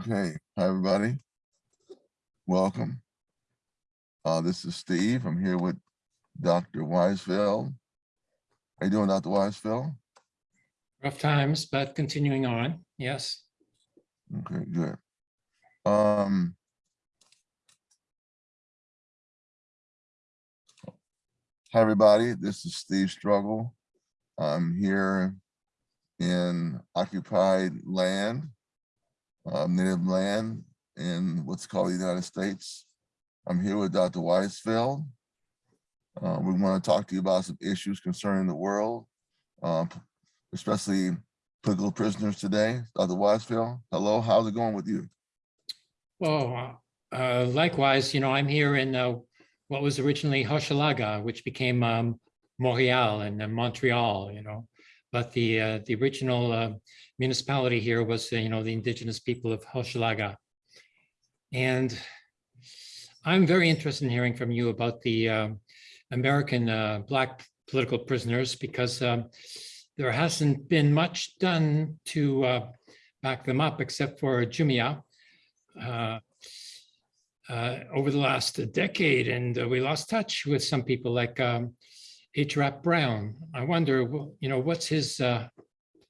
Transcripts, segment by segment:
Okay, hi, everybody. Welcome. Uh, this is Steve. I'm here with Dr. Weisfeld. How you doing, Dr. Weisfeld? Rough times, but continuing on, yes. Okay, good. Um. Hi, everybody. This is Steve Struggle. I'm here in occupied land, uh, native land in what's called the United States. I'm here with Dr. Weisfeld. Uh, we want to talk to you about some issues concerning the world, uh, especially political prisoners today. Dr. Weisfeld, hello, how's it going with you? Well, uh, likewise, you know, I'm here in uh, what was originally Hochelaga, which became um, Montreal and uh, Montreal, you know. But the uh, the original uh, municipality here was, uh, you know, the indigenous people of Hochelaga. And I'm very interested in hearing from you about the um, American uh, Black political prisoners because there hasn't been much done to uh, back them up except for Mumia uh, uh, over the last decade, and uh, we lost touch with some people like um, H. Rap Brown. I wonder, you know, what's his uh,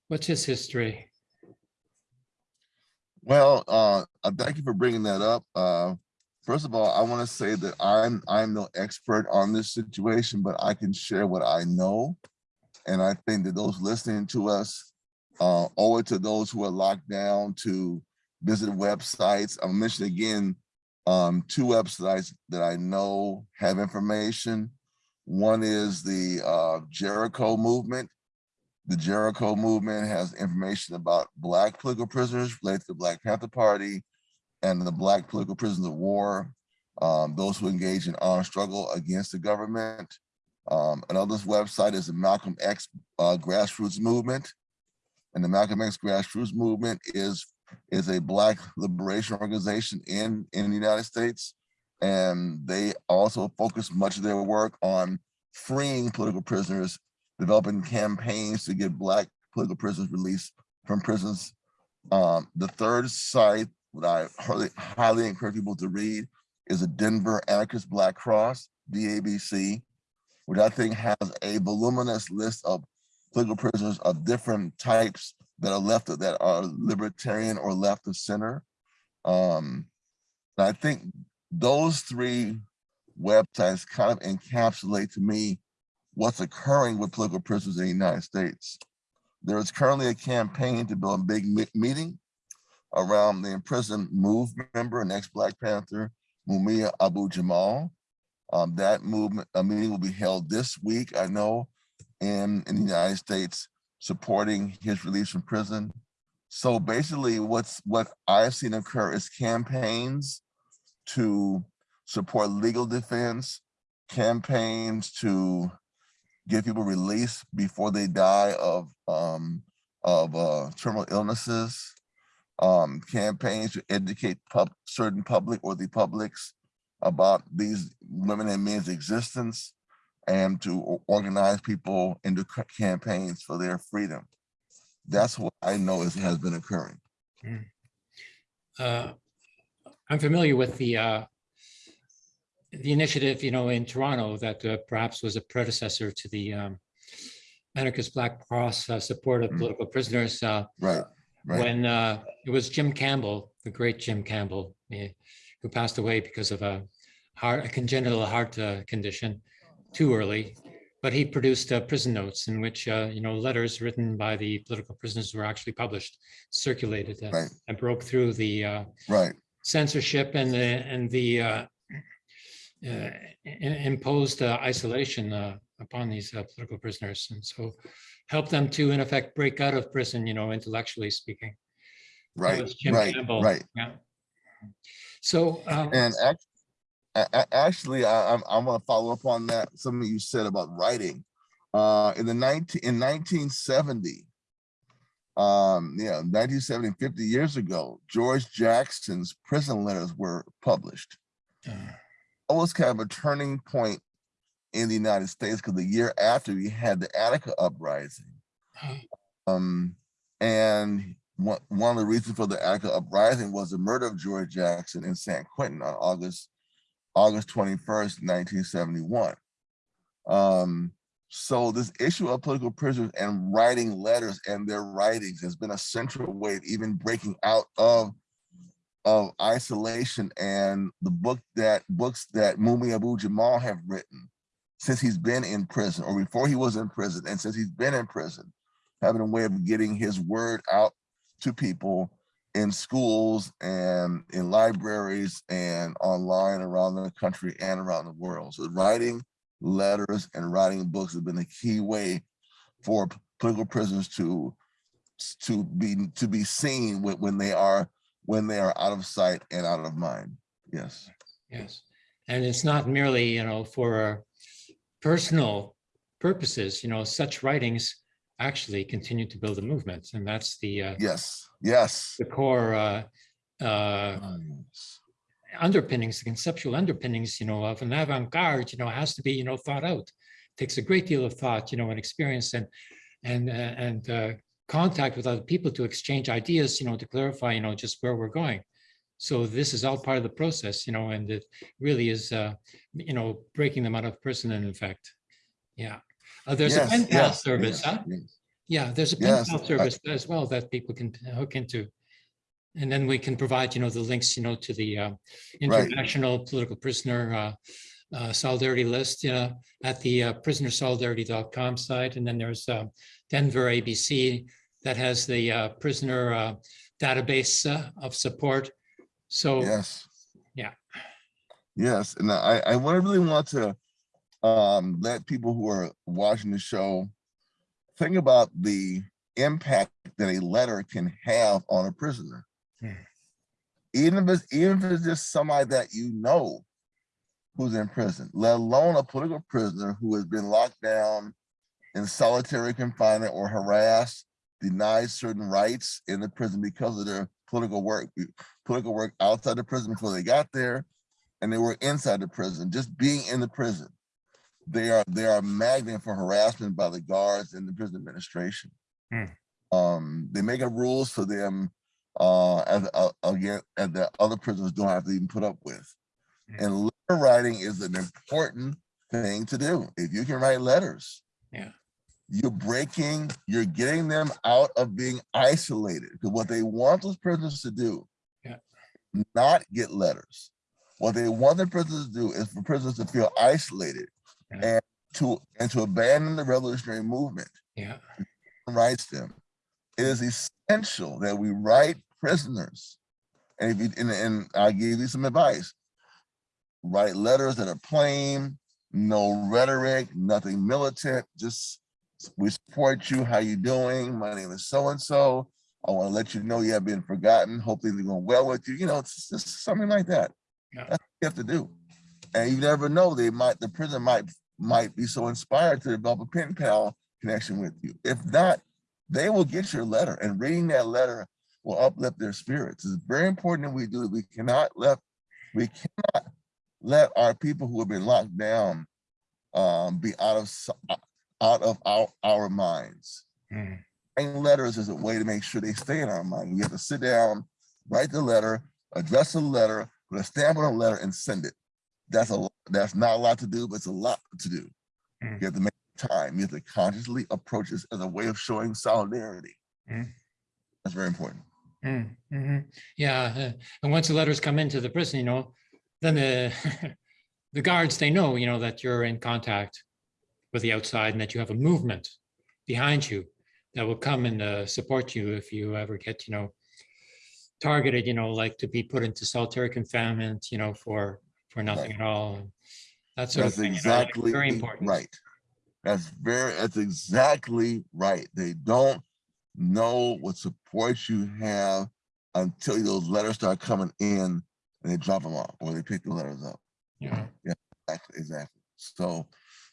what's his history? Well, uh, uh, thank you for bringing that up. Uh, first of all, I want to say that I'm I'm no expert on this situation, but I can share what I know, and I think that those listening to us uh, owe it to those who are locked down to visit websites. I'll mention again um, two websites that I know have information. One is the uh, Jericho Movement, the Jericho movement has information about Black political prisoners related to the Black Panther Party and the Black political prisoners of war, um, those who engage in armed struggle against the government. Um, another website is the Malcolm X uh, Grassroots Movement. And the Malcolm X Grassroots Movement is, is a Black liberation organization in, in the United States. And they also focus much of their work on freeing political prisoners developing campaigns to get Black political prisoners released from prisons. Um, the third site that I highly, highly encourage people to read is the Denver Anarchist Black Cross, DABC, which I think has a voluminous list of political prisoners of different types that are left of, that are libertarian or left of center. Um, I think those three websites kind of encapsulate to me what's occurring with political prisoners in the United States. There is currently a campaign to build a big meeting around the imprisoned MOVE member and ex-Black Panther, Mumia Abu Jamal. Um, that movement, a meeting will be held this week, I know, in, in the United States, supporting his release from prison. So basically what's what I've seen occur is campaigns to support legal defense, campaigns to get people released before they die of um, of uh, terminal illnesses, um, campaigns to educate pub certain public or the publics about these women and men's existence, and to organize people into campaigns for their freedom. That's what I know is has been occurring. Uh, I'm familiar with the uh, the initiative, you know, in Toronto that uh, perhaps was a predecessor to the um, anarchist Black Cross uh, support of Mm. political prisoners. Uh, Right, right. when uh, it was Jim Campbell, the great Jim Campbell, eh, who passed away because of a heart, a congenital heart uh, condition too early. But he produced uh, prison notes in which, uh, you know, letters written by the political prisoners were actually published, circulated, Right. and broke through the uh, Right, censorship and the and the uh, uh, imposed uh, isolation uh, upon these uh, political prisoners, and so help them to, in effect, break out of prison. You know, intellectually speaking. Right, right, Campbell. right. Yeah. So, um, And act- a- a- actually, I, I'm, I want to follow up on that, something you said about writing. Uh, in the nineteen, in nineteen seventy, um, yeah, 1970, 50 years ago, George Jackson's prison letters were published. uh, That was kind of a turning point in the United States because the year after we had the Attica uprising. Um, and one, one of the reasons for the Attica uprising was the murder of George Jackson in San Quentin on August, August twenty-first, nineteen seventy-one. Um, so this issue of political prisoners and writing letters and their writings has been a central way of even breaking out of of isolation and the book that books that Mumia Abu Jamal have written since he's been in prison or before he was in prison and since he's been in prison, having a way of getting his word out to people in schools and in libraries and online around the country and around the world. So writing letters and writing books have been a key way for political prisoners to to be to be seen when, when they are when they are out of sight and out of mind. Yes. Yes, and it's not merely, you know, for personal purposes, you know, such writings actually continue to build a movement, and that's the, uh, Yes. Yes. the core uh, uh, Ah, yes. Underpinnings, the conceptual underpinnings, you know, of an avant-garde, you know, has to be, you know, thought out. Takes a great deal of thought, you know, and experience and, and, uh, and uh, contact with other people to exchange ideas, you know, to clarify, you know, just where we're going. So this is all part of the process, you know, and it really is, uh, you know, breaking them out of prison in effect. Yeah. Uh, There's a pen pal yes, service, yes, huh? yes. Yeah, there's a pen Yes, pal I- service as well that people can hook into. And then we can provide, you know, the links, you know, to the uh, Right. international political prisoner uh, uh, solidarity list uh, at the uh, prisonersolidarity.com site. And then there's uh, Denver ABC that has the uh, prisoner uh, database uh, of support. So, Yes. Yeah. Yes, and I, I want to really want to um, let people who are watching the show think about the impact that a letter can have on a prisoner. Hmm. Even if it's even if it's just somebody that you know who's in prison, let alone a political prisoner who has been locked down in solitary confinement or harassed, denied certain rights in the prison because of their political work, political work outside the prison before they got there, and they were inside the prison, just being in the prison. They are they are a magnet for harassment by the guards and the prison administration. Hmm. Um, they make up rules for them uh as uh, again and that other prisoners don't have to even put up with. Hmm. And letter writing is an important thing to do. If you can write letters, Yeah. you're breaking, you're getting them out of being isolated. Because what they want those prisoners to do, Yeah. not get letters. What they want the prisoners to do is for prisoners to feel isolated Yeah. and to and to abandon the revolutionary movement yeah, writes them. It is essential that we write prisoners. And if you and, and I'll give you some advice. Write letters that are plain, no rhetoric, nothing militant, just we support you. How you doing? My name is so-and-so. I want to let you know you have been forgotten. Hope things are going well with you. You know, it's just something like that. Yeah. That's what you have to do. And you never know, they might, the prison might, might be so inspired to develop a pen pal connection with you. If not, they will get your letter and reading that letter will uplift their spirits. It's very important that we do. it. We cannot let, we cannot let our people who have been locked down um, be out of, out of our, our minds. mm, Writing letters is a way to make sure they stay in our mind. We have to sit down, write the letter, address the letter, put a stamp on the letter and send it. That's a, that's not a lot to do, but it's a lot to do. Mm. You have to make time. You have to consciously approach this as a way of showing solidarity. Mm. That's very important. Mm, mhm. yeah. uh, And once the letters come into the prison, you know, then the, the guards, they know, you know, that you're in contact with the outside and that you have a movement behind you that will come and uh, support you if you ever get, you know, targeted, you know, like to be put into solitary confinement, you know, for, for nothing at all. and That sort of That's thing, you know, exactly very important. right. That's very, that's exactly right. They don't know what support you have until those letters start coming in and they drop them off or they pick the letters up. Yeah. Exactly, exactly. So,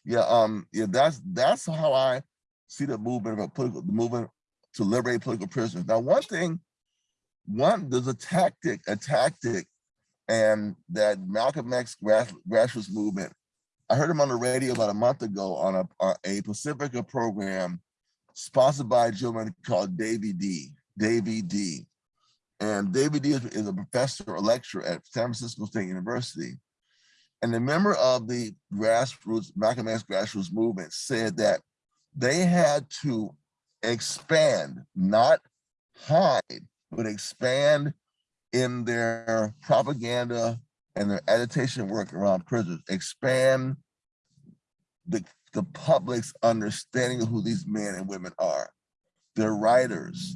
yeah, um, yeah, that's that's how I see the movement of a political the movement to liberate political prisoners. Now, one thing, one there's a tactic, a tactic, and that Malcolm X grass, grassroots movement. I heard him on the radio about a month ago on a on a Pacifica program, sponsored by a gentleman called Davy D, Davy D. And Davy D is, is a professor or lecturer at San Francisco State University. And a member of the grassroots, Malcolm X grassroots movement said that they had to expand, not hide, but expand in their propaganda and their agitation work around prisons, expand the, the public's understanding of who these men and women are. They're writers,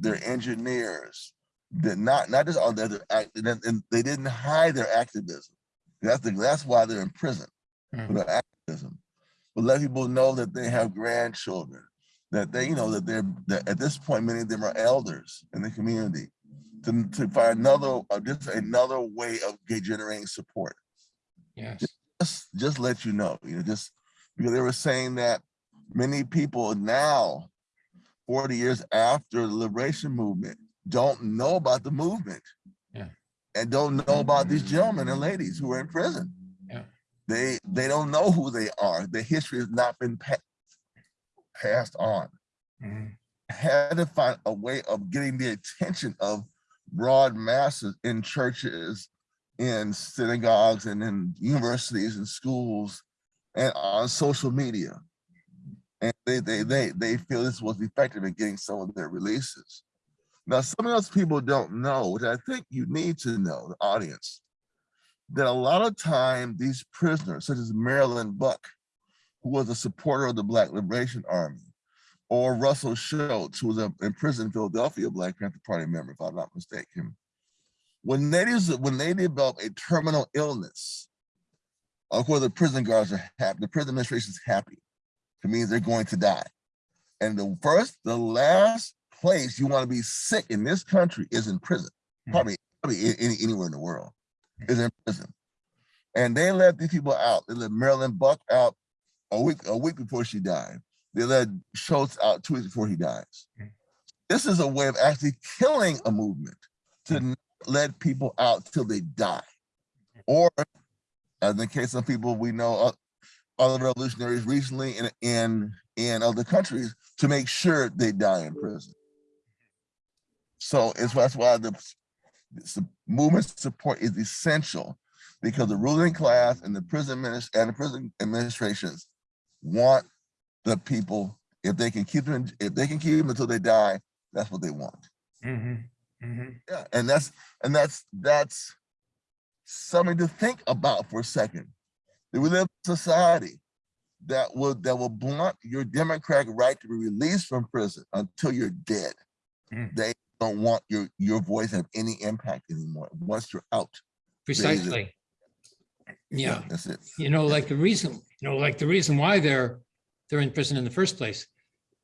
they're engineers, they're not, not just all that, they're and they didn't hide their activism. That's the, that's why they're in prison, for Mhm. their activism. But let people know that they have grandchildren, that they, you know, that they're, that at this point, many of them are elders in the community. To, to find another, uh, just another way of generating support Yes, just just let you know, you know, just they were saying that many people now, 40 years after the liberation movement, don't know about the movement. Yeah. And don't know about these gentlemen and ladies who are in prison. Yeah. They they don't know who they are. The history has not been pa- passed on. Mhm. Had to find a way of getting the attention of broad masses in churches, in synagogues and in universities and schools and on social media. And they, they, they, they feel this was effective in getting some of their releases. Now, some of those people don't know, which I think you need to know, the audience, that a lot of time these prisoners, such as Marilyn Buck, who was a supporter of the Black Liberation Army, or Russell Shoatz, who was a, in Philadelphia, Black Panther Party member, if I'm not mistaken. When they, when they develop a terminal illness, of course, the prison guards are happy, the prison administration is happy. It means they're going to die. And the first, the last place you want to be sick in this country is in prison. Mhm. Probably, probably any, anywhere in the world is in prison. And they let these people out. They let Marilyn Buck out a week, a week before she died. They let Shoatz out two weeks before he dies. Mm. This is a way of actually killing a movement to not let people out till they die. Or in the case of people we know, uh, other revolutionaries recently in, in, in other countries to make sure they die in prison. So it's that's why the, the movement support is essential because the ruling class and the prison minis- and the prison administrations want the people, if they can keep them, if they can keep them until they die, that's what they want. Mhm. Mhm. Yeah, and that's and that's that's something to think about for a second. That we live in a society that will that will blunt your democratic right to be released from prison until you're dead. Mm. They don't want your your voice to have any impact anymore once you're out. precisely. Yeah. that's it. you know, like the reason, you know, like the reason why they're, they're in prison in the first place,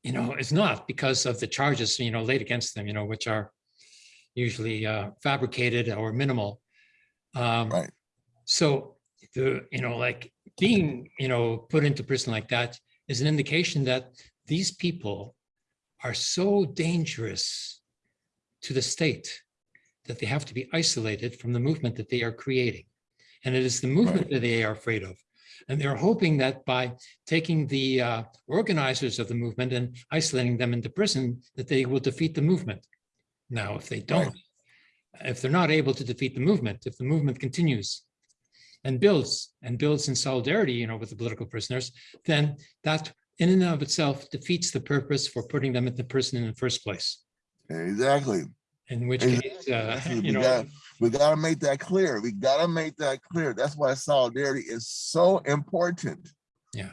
you know, is not because of the charges, you know, laid against them, you know, which are usually uh, fabricated or minimal. Um, Right. So the, you know, like being, you know, put into prison like that is an indication that these people are so dangerous to the state that they have to be isolated from the movement that they are creating. And it is the movement that they are afraid of. And they're hoping that by taking the uh, organizers of the movement and isolating them into prison, that they will defeat the movement. Now, if they don't, if they're not able to defeat the movement, if the movement continues and builds and builds in solidarity, you know, with the political prisoners, then that in and of itself defeats the purpose for putting them into prison in the first place. Exactly. In which Exactly. case, uh, you we know, got- We gotta make that clear. We gotta make that clear. That's why solidarity is so important. Yeah.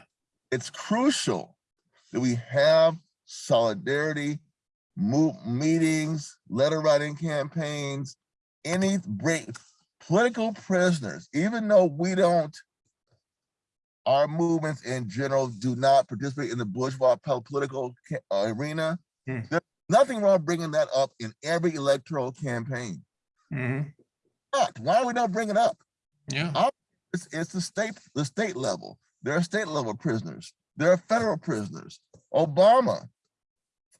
It's crucial that we have solidarity, meetings, letter writing campaigns, any break, political prisoners, even though we don't, our movements in general do not participate in the bourgeois political uh, arena. Hmm. There's nothing wrong bringing that up in every electoral campaign mhm, not? Why are we not bringing it up? yeah, It's, it's the state, the state level. There are state level prisoners. There are federal prisoners. Obama,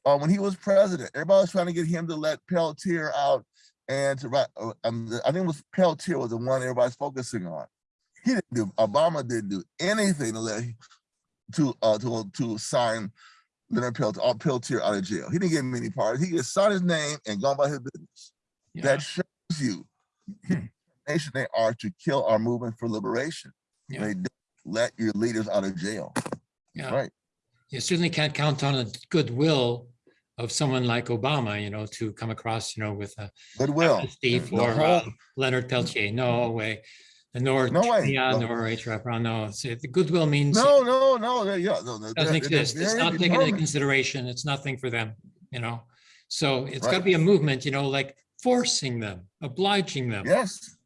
uh, when he was president, everybody was trying to get him to let Peltier out and to write. Uh, um, I think it was Peltier was the one everybody's focusing on. He didn't do. Obama didn't do anything to let to uh, to to sign Leonard Peltier, uh, Peltier out of jail. He didn't get many parties. He just signed his name and gone by his business. Yeah. That shows you the nation they are to kill our movement for liberation. Yeah. They don't let your leaders out of jail. Yeah. Right. You certainly can't count on the goodwill of someone like Obama, you know, to come across, you know, with a Goodwill. Steve or uh, Leonard Peltier. No way. Nor, No way. yeah, No. nor H. No, the goodwill means No, no, no, yeah, no, no, doesn't exist. It's not taken into consideration. It's nothing for them, you know? So it's got to be a movement, you know, like forcing them, obliging them. Yes,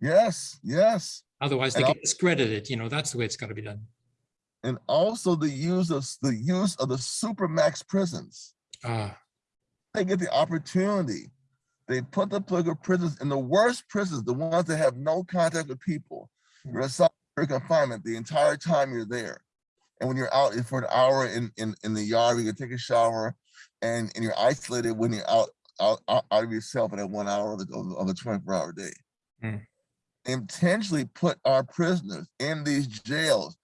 yes, yes. Otherwise they And get discredited, you know, that's the way it's got to be done. And also the use of, the use of the supermax prisons. Ah, They get the opportunity. They put the political prisons in the worst prisons, the ones that have no contact with people. You're in solitary confinement the entire time you're there. And when you're out for an hour in, in, in the yard, you can take a shower and, and you're isolated when you're out, out, out of yourself in that one hour of the, of a 24 hour day. Hmm. Intentionally put our prisoners in these jails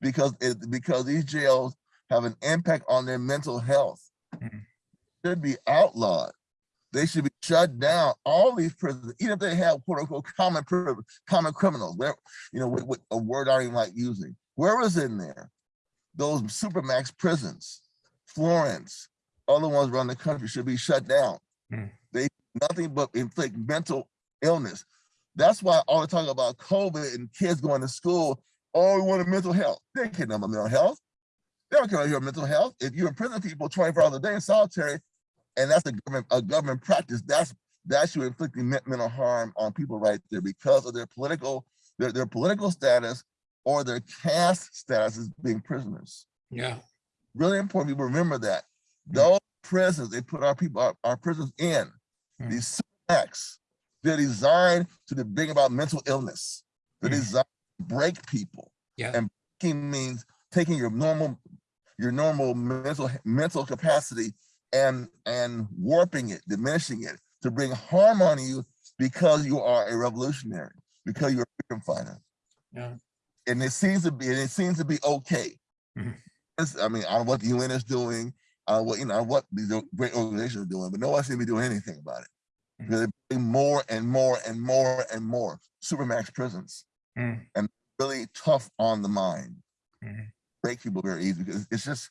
because it, because these jails have an impact on their mental health. Should be outlawed. They should be shut down. All these prisons, even if they have quote unquote common, common criminals, where, you know, with, with a word I don't even like using, where is in there? Those supermax prisons, Florence, other ones around the country should be shut down. Hmm. They nothing but inflict mental illness. That's why all the talk about COVID and kids going to school, oh, we wanted mental health. They can't know about mental health. They don't care about your mental health. If you imprison people 24 hours a day in solitary, and that's a government, a government practice, that's that's you inflicting mental harm on people right there because of their political, their, their political status or their caste status as being prisoners. yeah, Really important people remember that. Mm. Those prisons they put our people, our, our prisons in, Mm. these acts, they're designed to bring about mental illness. They're Mm. designed to break people. yeah, And breaking means taking your normal, your normal mental mental capacity and and warping it, diminishing it to bring harm on you because you are a revolutionary, because you're a freedom fighter. yeah, And it seems to be, and it seems to be okay. Mhm. I mean, on what the UN is doing, uh, what you know, what these great organizations are doing, but no one seems to be doing anything about it. Because they're bringing more and more and more and more supermax prisons, Mm, really tough on the mind. Mhm. Break people very easy because it's just,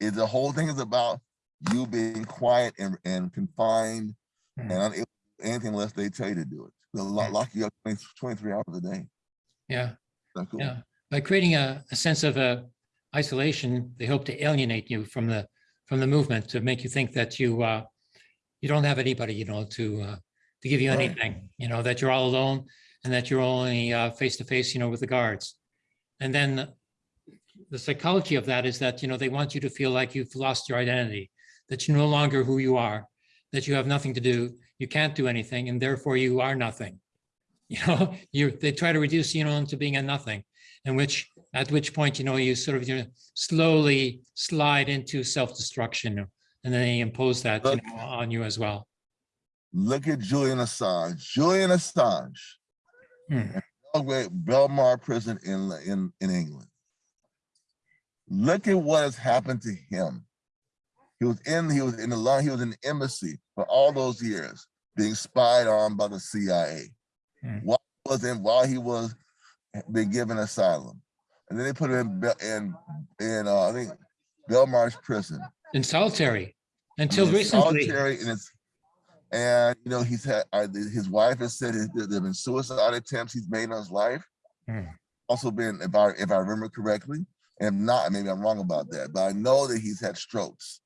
it, the whole thing is about you being quiet and, and confined Mhm. and unable to do anything unless they tell you to do it. They'll Mhm. lock you up 20 23 hours a day. yeah, cool. yeah. By creating a, a sense of uh, isolation, they hope to alienate you from the, from the movement to make you think that you, uh, you don't have anybody, you know, to, uh, to give you Right. anything, you know, that you're all alone and that you're only uh, face to face, you know, with the guards. And then the psychology of that is that, you know, they want you to feel like you've lost your identity, that you're no longer who you are, that you have nothing to do, you can't do anything, and therefore you are nothing. You know, you, they try to reduce you know into being a nothing, and which, at which point, you know, you sort of, you know, slowly slide into self-destruction, and then they impose that, you know, on you as well. Look at Julian Assange. Julian Assange, Hmm. Belgrade, Belmar prison in, in, in England. Look at what has happened to him. He was in, he was in the line, he was in the embassy for all those years, being spied on by the CIA. Hmm. While he was in, while he was being given asylum. And then they put him in, in, in, uh, I think, Belmarsh prison. In solitary, until in recently. solitary and and you know he's had uh, his wife has said there have been suicide attempts he's made on his life Hmm. also been if i if i remember correctly and if not maybe i'm wrong about that but i know that he's had strokes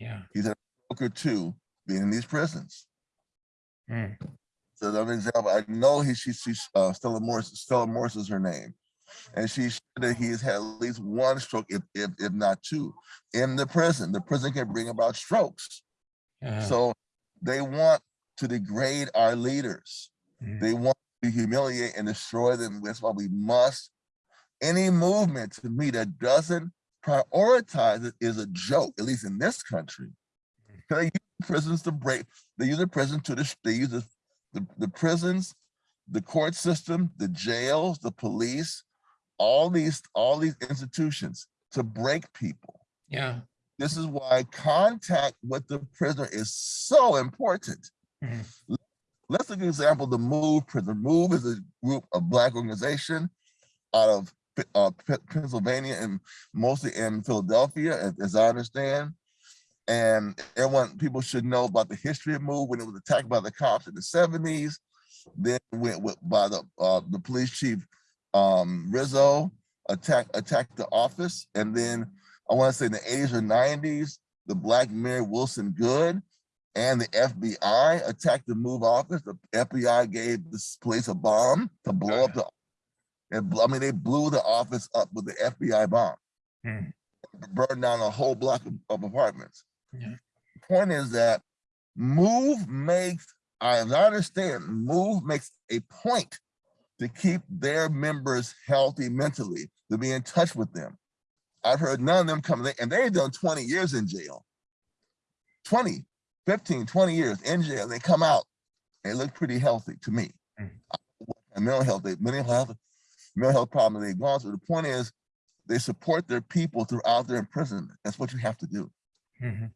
Yeah. he's a stroke too, being in these prisons Hmm. so as an example i know he she, she's uh stella moris stella moris is her name and she said that he's had at least one stroke if, if if not two in the prison the prison can bring about strokes Yeah. So they want to degrade our leaders. Mm. They want to humiliate and destroy them. That's why we must, any movement to me that doesn't prioritize it is a joke, at least in this country. They use prisons to break, they use the prison to, dis- they use the, the, the prisons, the court system, the jails, the police, all these, all these institutions to break people Yeah. This is why contact with the prisoner is so important. Mhm. Let's take an example, the MOVE Prisoner. MOVE is a group of Black organization out of uh, Pennsylvania and mostly in Philadelphia, as, as I understand. And everyone, people should know about the history of MOVE when it was attacked by the cops in the seventies. Then went with, by the, uh, the police chief, um, Rizzo, attack, attacked the office. And then I want to say in the eighties or nineties, the Black Mayor Wilson Goode and the FBI attacked the MOVE office. The FBI gave this place a bomb to blow up the, and I mean, they blew the office up with the FBI bomb. Hmm. Burned down a whole block of, of apartments. Yeah. Point is that MOVE makes, I understand, MOVE makes a point to keep their members healthy mentally, to be in touch with them. I've heard none of them come, and they've done 20 years in jail. 20, 15, 20 years in jail, they come out, they look pretty healthy to me. Mm. Mental health, they, mental health, mental health problem they've gone through. The point is, they support their people throughout their imprisonment. That's what you have to do. Mhm.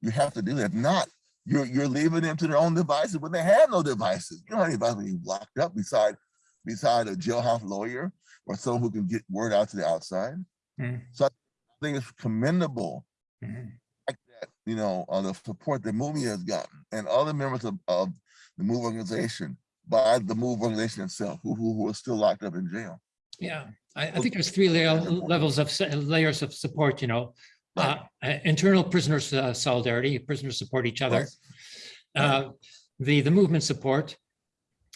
You have to do that. If not, you're you're leaving them to their own devices when they have no devices. You don't have anybody being locked up beside beside a jailhouse lawyer or someone who can get word out to the outside. Mhm. So I think it's commendable Mhm. like that, you know, uh, the support that MOVE has gotten and other members of, of the MOVE organization by the MOVE organization itself, who, who, who are still locked up in jail. Yeah, I, I think there's three layer, levels of, layers of support, you know. Uh, uh, internal prisoners uh, solidarity, prisoners support each other. Right. Uh, the, the movement support.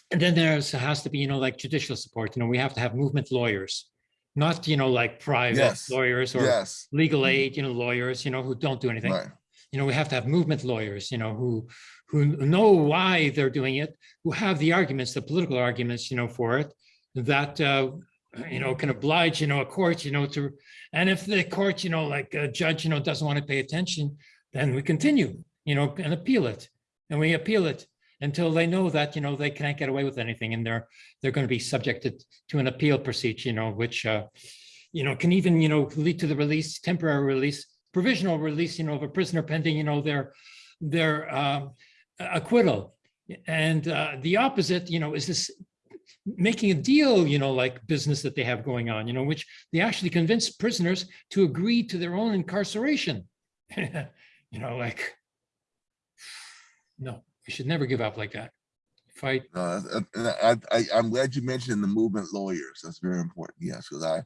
And then there's, has to be, you know, like judicial support, you know, we have to have movement lawyers. Not, you know, like private Yes, lawyers or Yes, legal aid, you know, lawyers, you know, who don't do anything. right, you know, we have to have movement lawyers, you know, who, who know why they're doing it, who have the arguments, the political arguments, you know, for it, that, uh, you know, can oblige, you know, a court, you know, to, and if the court, you know, like a judge, you know, doesn't want to pay attention, then we continue, you know, and appeal it. And we appeal it until they know that, you know, they can't get away with anything and they're, they're going to be subjected to an appeal procedure, you know, which, uh, you know, can even, you know, lead to the release, temporary release, provisional release, you know, of a prisoner pending, you know, their, their um, acquittal. And uh, the opposite, you know, is this making a deal, you know, like business that they have going on, you know, which they actually convince prisoners to agree to their own incarceration. You know, like, no, we should never give up like that. Fight, uh, I, I, I'm glad you mentioned the movement lawyers. That's very important. Yes, because I,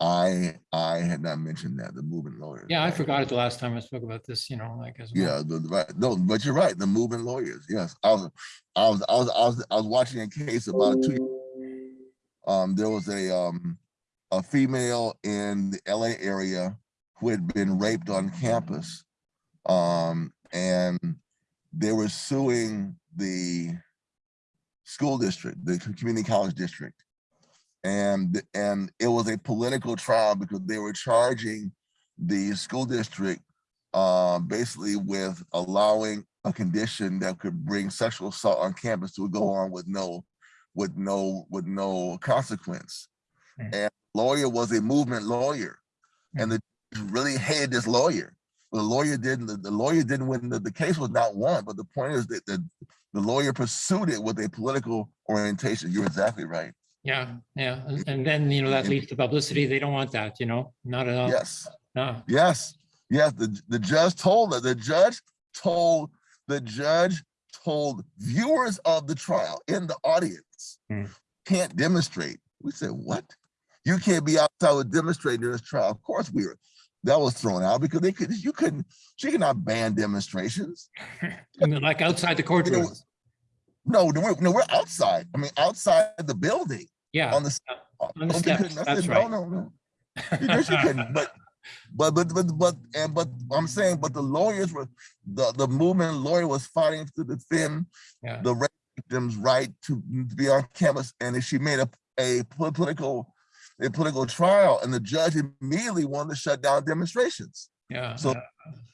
I, I had not mentioned that, the movement lawyers. yeah, I Right. forgot it the last time I spoke about this, you know, like as well. Yeah, the, the right, no, but you're right, the movement lawyers, yes. I was, I was, I was, I was, I was watching a case about two, um, there was a, um, a female in the LA area who had been raped on campus. Um, and they were suing the school district, the community college district. And, and it was a political trial because they were charging the school district uh, basically with allowing a condition that could bring sexual assault on campus to go on with no, with no, with no consequence. Mm. And lawyer was a movement lawyer, and the really hated this lawyer. The lawyer didn't. The, the lawyer didn't win. The, the case was not won, but the point is that the the lawyer pursued it with a political orientation. You're exactly right. Yeah, yeah, and- and then, you know, that leads to publicity. They don't want that, you know, not at all. Yes. No, Yes, yes, the, the judge told, that the judge told, the judge told viewers of the trial in the audience, Hmm. can't demonstrate. We said, what? You can't be outside with demonstrating during this trial. Of course we were, that was thrown out because they could, you couldn't, she could not ban demonstrations. I mean, like outside the You know, courtroom. No, no, we're, no, we're outside. I mean, outside the building Yeah, on the. Uh, on the steps, that's said, right. No, no, no. You know she couldn't, but, but, but, but, but, and, but I'm saying, but the lawyers were, the, the movement lawyer was fighting to defend Yeah. the victim's right to, be on campus, and she made a, a political, a political trial, and the judge immediately wanted to shut down demonstrations. Yeah, So-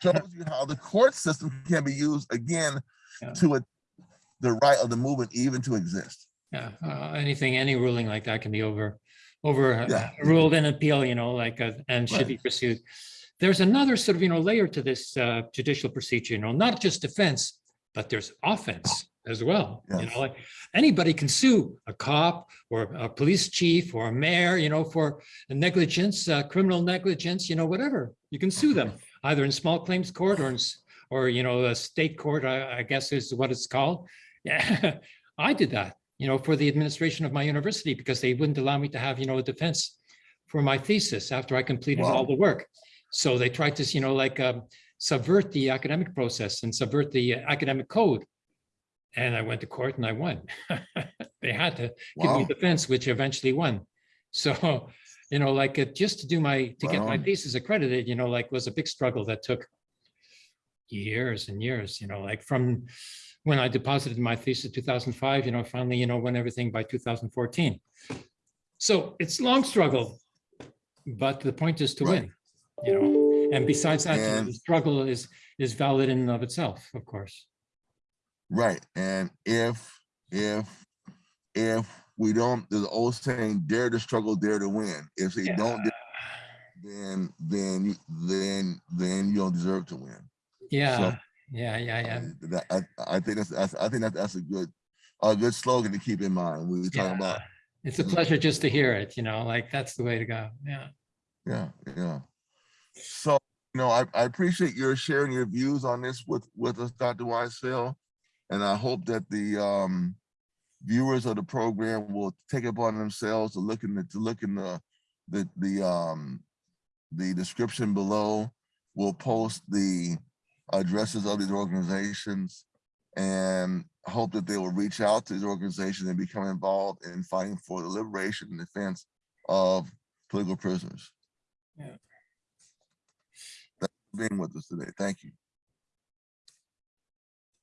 Shows you how the court system can be used again Yeah. to a, the right of the movement even to exist. Yeah. Uh, Anything, any ruling like that can be over, over uh, Yeah. ruled in appeal, you know, like, uh, and should Right. be pursued. there's another sort of, you know, layer to this uh, judicial procedure, you know, not just defense, but there's offense as well. You know, like anybody can sue a cop or a police chief or a mayor, you know, for negligence, uh, criminal negligence, you know, whatever. You can sue them either in small claims court or in, or, you know, a state court, I, I guess is what it's called. Yeah, I did that, you know, for the administration of my university because they wouldn't allow me to have, you know, a defense for my thesis after I completed all the work. So they tried to, you know, like um, subvert the academic process and subvert the academic code. And I went to court and I won. They had to give me defense, which eventually won. So, you know, like uh, just to do my, to get my Wow. thesis accredited, you know, like was a big struggle that took years and years, you know, like from when I deposited my thesis 2005, you know, finally, you know, won everything by 2014. So it's long struggle, but the point is to Right. win, you know, and besides that, And- the struggle is, is valid in and of itself, of course. Right, and if, if, if we don't, there's an old saying, dare to struggle, dare to win. If they don't, then, then, then, then you don't deserve to win. Yeah, yeah, yeah, yeah. That, I, I think that's, that's, I think that that's a good, a good slogan to keep in mind. We were talking about, It's a pleasure just to hear it, you know, like that's the way to go. Yeah. yeah, yeah. So, you know, I, I appreciate your sharing your views on this with, with us, Dr. Weisfeld. And I hope that the, um, viewers of the program will take it upon themselves to look in the, to look in the, the, the, um, the description below. We'll post the addresses of these organizations and hope that they will reach out to these organizations and become involved in fighting for the liberation and defense of political prisoners. Yeah. Thank you for Being with us today. Thank you.